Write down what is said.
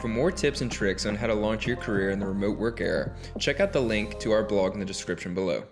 For more tips and tricks on how to launch your career in the remote work era, check out the link to our blog in the description below.